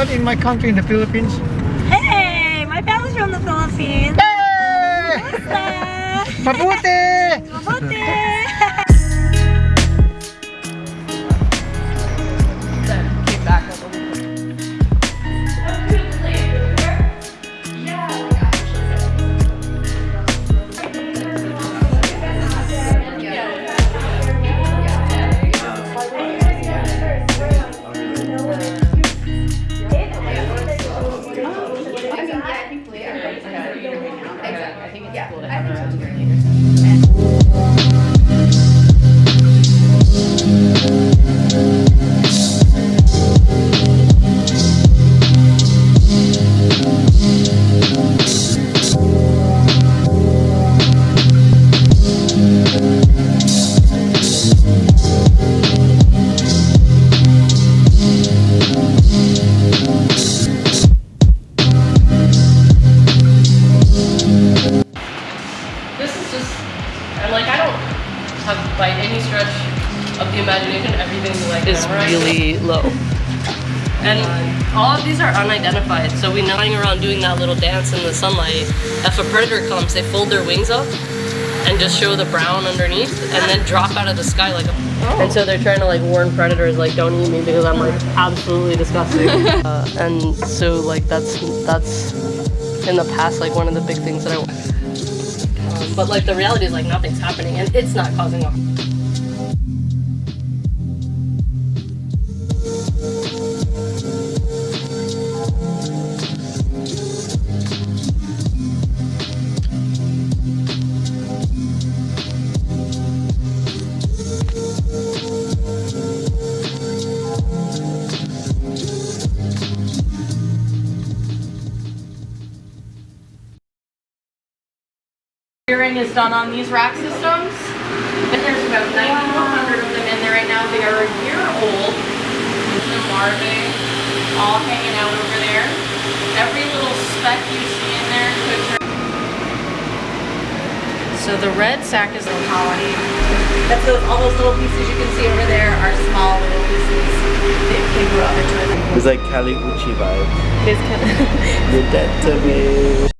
anyone in my country in the Philippines? Hey, my family's from the Philippines. Hey! Mabuti! Mabuti! Have by any stretch of the imagination everything like is really low. And all of these are unidentified, so we know lying around doing that little dance in the sunlight. If a predator comes, they fold their wings up and just show the brown underneath, and then drop out of the sky like a. And so they're trying to like warn predators like don't eat me because I'm like absolutely disgusting. uh, and so like that's that's in the past like one of the big things that I. But like the reality is like nothing's happening and it's not causing harm. Is done on these rack systems. And there's about 9,100 of them in there right now. They are a year old. The larvae all hanging out over there. Every little speck you see in there could turn. So the red sac is the colony. That's those, all those little pieces you can see over there are small little pieces. They, they grew up into it. It's like Kali Uchi vibe. It's kind of You're dead to me.